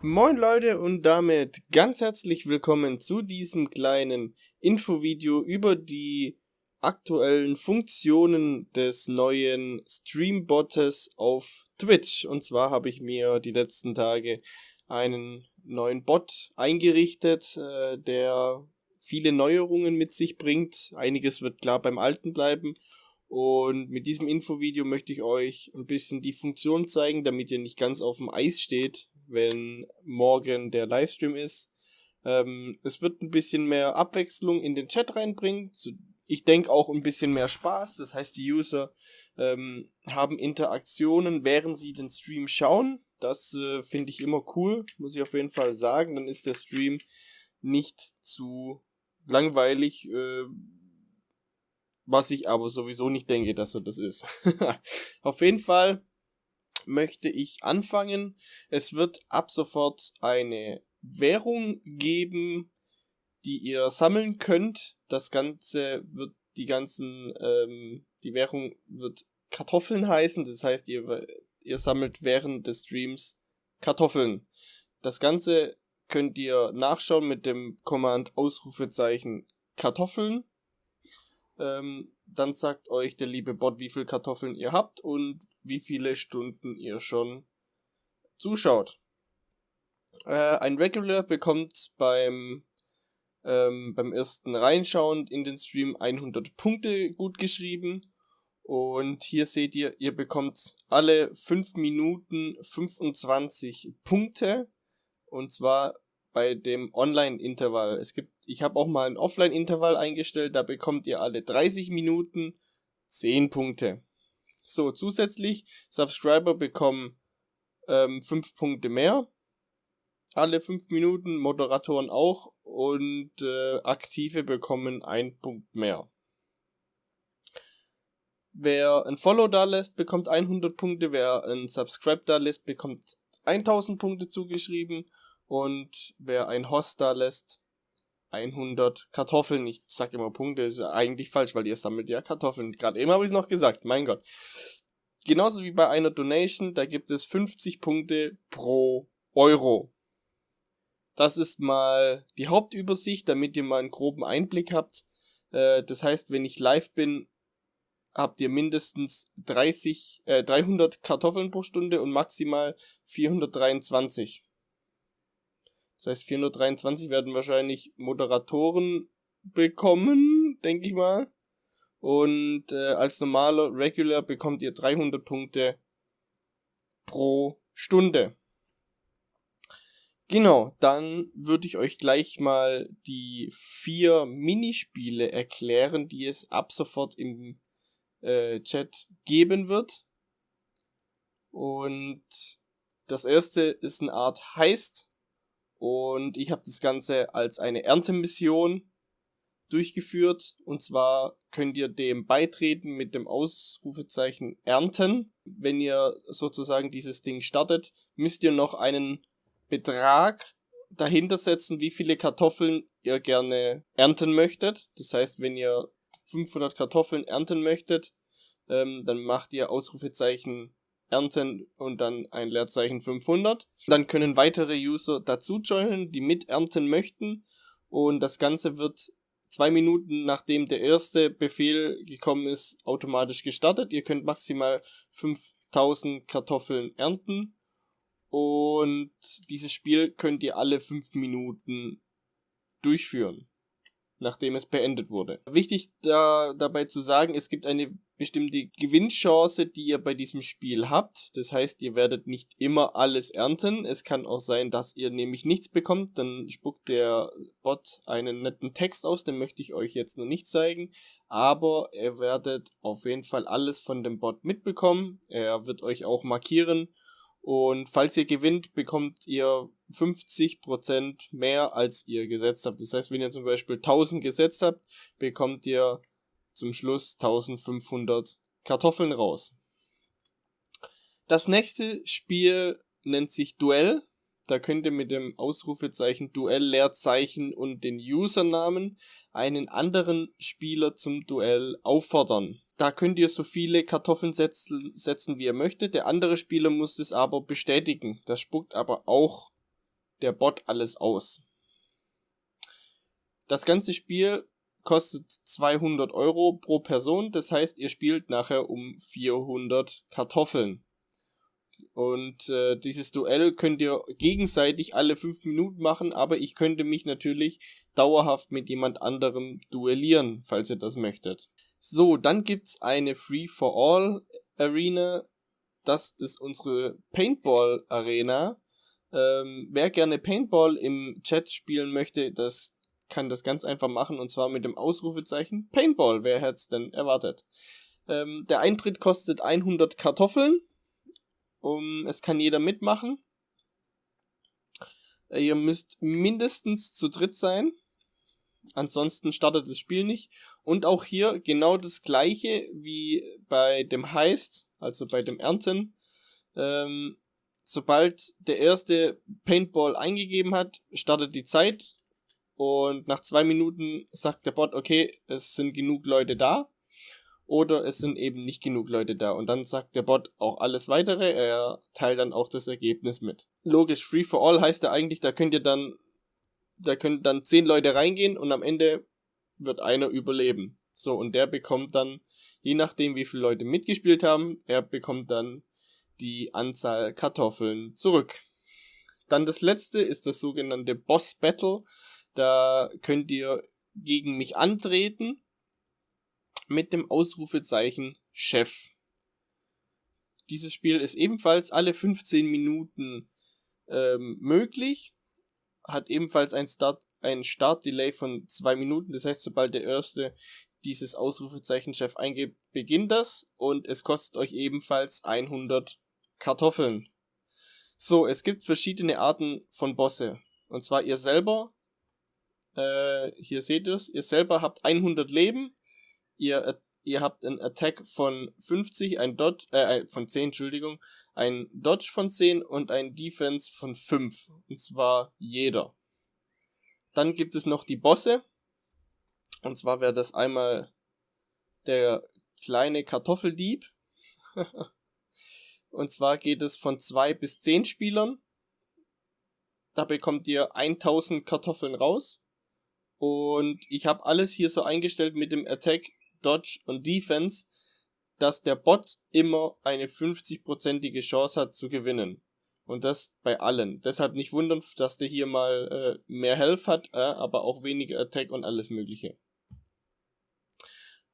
Moin Leute und damit ganz herzlich willkommen zu diesem kleinen Infovideo über die aktuellen Funktionen des neuen Streambottes auf Twitch. Und zwar habe ich mir die letzten Tage einen neuen Bot eingerichtet, äh, der viele Neuerungen mit sich bringt. Einiges wird klar beim alten bleiben. Und mit diesem Infovideo möchte ich euch ein bisschen die Funktion zeigen, damit ihr nicht ganz auf dem Eis steht, wenn morgen der Livestream ist. Ähm, es wird ein bisschen mehr Abwechslung in den Chat reinbringen. Ich denke auch ein bisschen mehr Spaß. Das heißt, die User ähm, haben Interaktionen, während sie den Stream schauen. Das äh, finde ich immer cool, muss ich auf jeden Fall sagen. Dann ist der Stream nicht zu langweilig, äh, was ich aber sowieso nicht denke, dass er das ist. auf jeden Fall möchte ich anfangen. Es wird ab sofort eine Währung geben, die ihr sammeln könnt. Das Ganze wird die ganzen, ähm, die Währung wird Kartoffeln heißen. Das heißt, ihr, ihr sammelt während des Streams Kartoffeln. Das Ganze könnt ihr nachschauen mit dem Command Ausrufezeichen Kartoffeln. Ähm, dann sagt euch der liebe Bot, wie viel Kartoffeln ihr habt und wie viele Stunden ihr schon zuschaut. Äh, ein Regular bekommt beim, ähm, beim ersten Reinschauen in den Stream 100 Punkte gut geschrieben. Und hier seht ihr, ihr bekommt alle 5 Minuten 25 Punkte. Und zwar bei dem Online-Intervall. Es gibt, ich habe auch mal ein Offline-Intervall eingestellt, da bekommt ihr alle 30 Minuten 10 Punkte. So, zusätzlich, Subscriber bekommen ähm, 5 Punkte mehr. Alle 5 Minuten, Moderatoren auch und äh, Aktive bekommen 1 Punkt mehr. Wer ein Follow da lässt, bekommt 100 Punkte. Wer ein Subscribe da lässt, bekommt 1000 Punkte zugeschrieben. Und wer ein Host da lässt, 100 Kartoffeln. Ich sag immer Punkte, ist eigentlich falsch, weil ihr sammelt ja Kartoffeln. Gerade eben habe ich es noch gesagt, mein Gott. Genauso wie bei einer Donation, da gibt es 50 Punkte pro Euro. Das ist mal die Hauptübersicht, damit ihr mal einen groben Einblick habt. Äh, das heißt, wenn ich live bin, habt ihr mindestens 30, äh, 300 Kartoffeln pro Stunde und maximal 423. Das heißt, 423 werden wahrscheinlich Moderatoren bekommen, denke ich mal. Und äh, als normaler Regular bekommt ihr 300 Punkte pro Stunde. Genau, dann würde ich euch gleich mal die vier Minispiele erklären, die es ab sofort im äh, Chat geben wird. Und das erste ist eine Art Heist. Und ich habe das Ganze als eine Erntemission durchgeführt. Und zwar könnt ihr dem beitreten mit dem Ausrufezeichen Ernten. Wenn ihr sozusagen dieses Ding startet, müsst ihr noch einen Betrag dahinter setzen, wie viele Kartoffeln ihr gerne ernten möchtet. Das heißt, wenn ihr 500 Kartoffeln ernten möchtet, ähm, dann macht ihr Ausrufezeichen ernten und dann ein Leerzeichen 500. Dann können weitere User dazu joinen, die mit ernten möchten und das Ganze wird zwei Minuten nachdem der erste Befehl gekommen ist, automatisch gestartet. Ihr könnt maximal 5000 Kartoffeln ernten und dieses Spiel könnt ihr alle fünf Minuten durchführen nachdem es beendet wurde. Wichtig da, dabei zu sagen, es gibt eine bestimmte Gewinnchance, die ihr bei diesem Spiel habt. Das heißt, ihr werdet nicht immer alles ernten. Es kann auch sein, dass ihr nämlich nichts bekommt. Dann spuckt der Bot einen netten Text aus, den möchte ich euch jetzt noch nicht zeigen. Aber ihr werdet auf jeden Fall alles von dem Bot mitbekommen. Er wird euch auch markieren und falls ihr gewinnt, bekommt ihr 50% mehr, als ihr gesetzt habt. Das heißt, wenn ihr zum Beispiel 1000 gesetzt habt, bekommt ihr zum Schluss 1500 Kartoffeln raus. Das nächste Spiel nennt sich Duell. Da könnt ihr mit dem Ausrufezeichen Duell Leerzeichen und den Usernamen einen anderen Spieler zum Duell auffordern. Da könnt ihr so viele Kartoffeln setzen, setzen wie ihr möchtet. Der andere Spieler muss es aber bestätigen. Das spuckt aber auch der Bot alles aus. Das ganze Spiel kostet 200 Euro pro Person, das heißt, ihr spielt nachher um 400 Kartoffeln. Und äh, dieses Duell könnt ihr gegenseitig alle 5 Minuten machen, aber ich könnte mich natürlich dauerhaft mit jemand anderem duellieren, falls ihr das möchtet. So, dann gibt's eine Free-for-All Arena. Das ist unsere Paintball Arena. Ähm, wer gerne Paintball im Chat spielen möchte, das kann das ganz einfach machen und zwar mit dem Ausrufezeichen Paintball. Wer hätte es denn erwartet? Ähm, der Eintritt kostet 100 Kartoffeln. Um, es kann jeder mitmachen. Äh, ihr müsst mindestens zu dritt sein. Ansonsten startet das Spiel nicht. Und auch hier genau das gleiche wie bei dem Heist, also bei dem Ernten. Ähm, sobald der erste Paintball eingegeben hat, startet die Zeit und nach zwei Minuten sagt der Bot, okay, es sind genug Leute da oder es sind eben nicht genug Leute da. Und dann sagt der Bot auch alles weitere, er teilt dann auch das Ergebnis mit. Logisch, Free for All heißt ja eigentlich, da könnt ihr dann, da können dann zehn Leute reingehen und am Ende wird einer überleben. So, und der bekommt dann, je nachdem wie viele Leute mitgespielt haben, er bekommt dann die Anzahl Kartoffeln zurück. Dann das letzte ist das sogenannte Boss Battle. Da könnt ihr gegen mich antreten mit dem Ausrufezeichen Chef. Dieses Spiel ist ebenfalls alle 15 Minuten ähm, möglich, hat ebenfalls ein Start, ein Startdelay von zwei Minuten. Das heißt, sobald der erste dieses Ausrufezeichen Chef eingibt, beginnt das und es kostet euch ebenfalls 100 Kartoffeln. So, es gibt verschiedene Arten von Bosse. Und zwar ihr selber äh, hier seht ihr es. Ihr selber habt 100 Leben. Ihr, ihr habt einen Attack von 50, ein Dodge, äh, von 10, Entschuldigung. Ein Dodge von 10 und ein Defense von 5. Und zwar jeder. Dann gibt es noch die Bosse. Und zwar wäre das einmal der kleine Kartoffeldieb. und zwar geht es von 2 bis 10 Spielern. Da bekommt ihr 1000 Kartoffeln raus. Und ich habe alles hier so eingestellt mit dem Attack, Dodge und Defense, dass der Bot immer eine 50-prozentige Chance hat zu gewinnen. Und das bei allen. Deshalb nicht wundern, dass der hier mal äh, mehr Health hat, äh, aber auch weniger Attack und alles mögliche.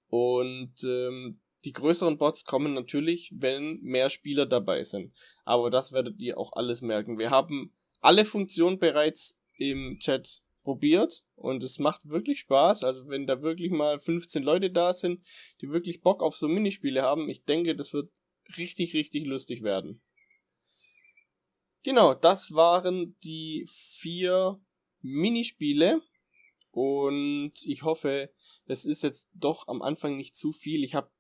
Und ähm, die größeren Bots kommen natürlich, wenn mehr Spieler dabei sind. Aber das werdet ihr auch alles merken. Wir haben alle Funktionen bereits im Chat probiert und es macht wirklich Spaß. Also wenn da wirklich mal 15 Leute da sind, die wirklich Bock auf so Minispiele haben, ich denke, das wird richtig, richtig lustig werden. Genau, das waren die vier Minispiele und ich hoffe, es ist jetzt doch am Anfang nicht zu viel. Ich habe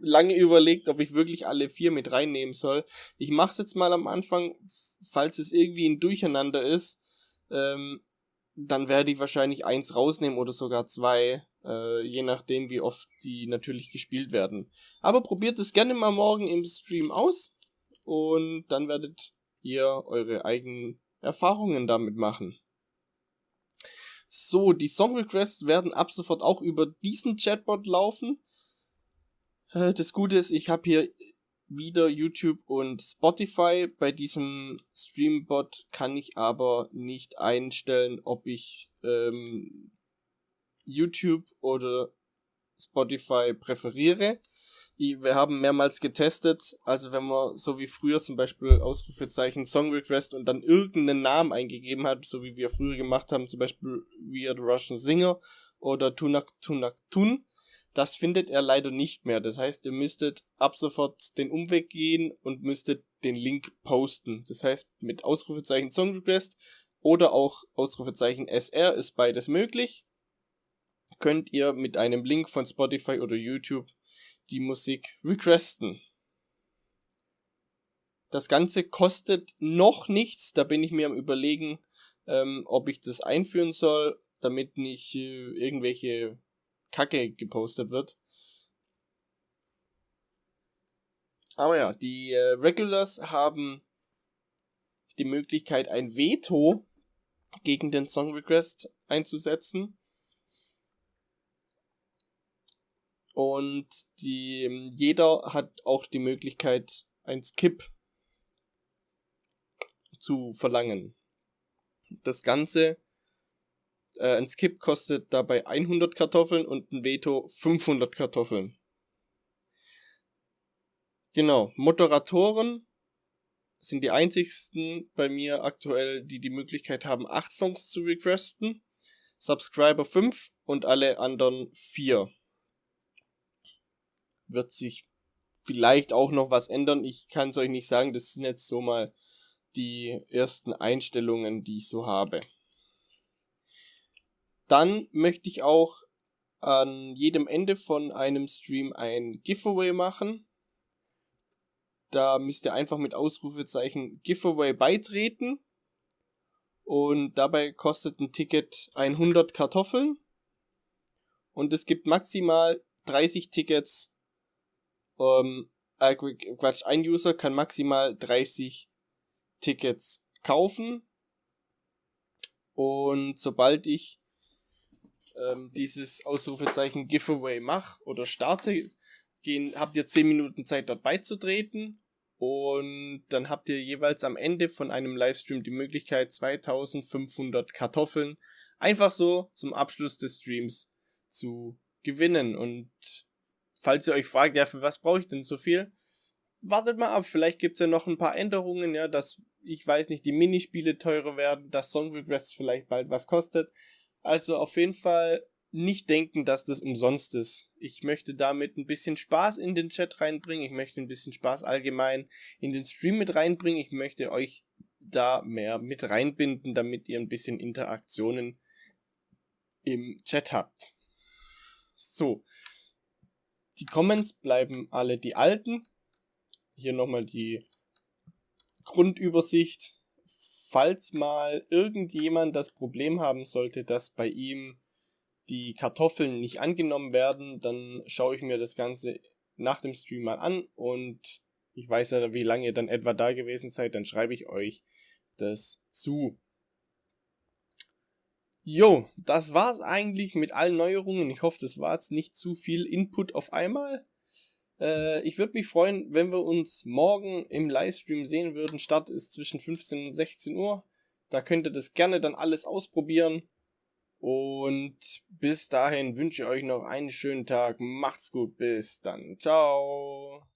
lange überlegt, ob ich wirklich alle vier mit reinnehmen soll. Ich mache es jetzt mal am Anfang, falls es irgendwie ein Durcheinander ist. Ähm, dann werde ich wahrscheinlich eins rausnehmen oder sogar zwei, äh, je nachdem, wie oft die natürlich gespielt werden. Aber probiert es gerne mal morgen im Stream aus und dann werdet ihr eure eigenen Erfahrungen damit machen. So, die Song Requests werden ab sofort auch über diesen Chatbot laufen. Äh, das Gute ist, ich habe hier wieder YouTube und Spotify. Bei diesem Streambot kann ich aber nicht einstellen, ob ich ähm, YouTube oder Spotify präferiere. Wir haben mehrmals getestet, also wenn man so wie früher zum Beispiel Ausrufezeichen Song Request und dann irgendeinen Namen eingegeben hat, so wie wir früher gemacht haben, zum Beispiel Weird Russian Singer oder Tunak Tunak Tun, das findet er leider nicht mehr. Das heißt, ihr müsstet ab sofort den Umweg gehen und müsstet den Link posten. Das heißt, mit Ausrufezeichen Song Request oder auch Ausrufezeichen SR ist beides möglich. Könnt ihr mit einem Link von Spotify oder YouTube die Musik requesten. Das Ganze kostet noch nichts. Da bin ich mir am überlegen, ähm, ob ich das einführen soll, damit nicht äh, irgendwelche Kacke gepostet wird. Aber ja, die äh, Regulars haben die Möglichkeit, ein Veto gegen den Song Request einzusetzen. Und die, jeder hat auch die Möglichkeit, ein Skip zu verlangen. Das Ganze, äh, ein Skip kostet dabei 100 Kartoffeln und ein Veto 500 Kartoffeln. Genau, Moderatoren sind die einzigsten bei mir aktuell, die die Möglichkeit haben, 8 Songs zu requesten. Subscriber 5 und alle anderen 4 wird sich vielleicht auch noch was ändern. Ich kann es euch nicht sagen. Das sind jetzt so mal die ersten Einstellungen, die ich so habe. Dann möchte ich auch an jedem Ende von einem Stream ein Giveaway machen. Da müsst ihr einfach mit Ausrufezeichen Giveaway beitreten. Und dabei kostet ein Ticket 100 Kartoffeln. Und es gibt maximal 30 Tickets ähm, äh, Quatsch, ein User kann maximal 30 Tickets kaufen. Und sobald ich ähm, dieses Ausrufezeichen Giveaway mache oder starte, gehen, habt ihr 10 Minuten Zeit dort beizutreten. Und dann habt ihr jeweils am Ende von einem Livestream die Möglichkeit, 2500 Kartoffeln einfach so zum Abschluss des Streams zu gewinnen. Und falls ihr euch fragt, ja, für was brauche ich denn so viel? Wartet mal ab, vielleicht gibt es ja noch ein paar Änderungen, ja, dass, ich weiß nicht, die Minispiele teurer werden, dass Song Requests vielleicht bald was kostet. Also auf jeden Fall nicht denken, dass das umsonst ist. Ich möchte damit ein bisschen Spaß in den Chat reinbringen. Ich möchte ein bisschen Spaß allgemein in den Stream mit reinbringen. Ich möchte euch da mehr mit reinbinden, damit ihr ein bisschen Interaktionen im Chat habt. So, die Comments bleiben alle die alten. Hier nochmal die Grundübersicht. Falls mal irgendjemand das Problem haben sollte, dass bei ihm die Kartoffeln nicht angenommen werden, dann schaue ich mir das Ganze nach dem Stream mal an und ich weiß ja, wie lange ihr dann etwa da gewesen seid, dann schreibe ich euch das zu. Jo, das war's eigentlich mit allen Neuerungen. Ich hoffe, das war jetzt nicht zu viel Input auf einmal. Äh, ich würde mich freuen, wenn wir uns morgen im Livestream sehen würden. Start ist zwischen 15 und 16 Uhr. Da könnt ihr das gerne dann alles ausprobieren. Und bis dahin wünsche ich euch noch einen schönen Tag. Macht's gut. Bis dann. Ciao.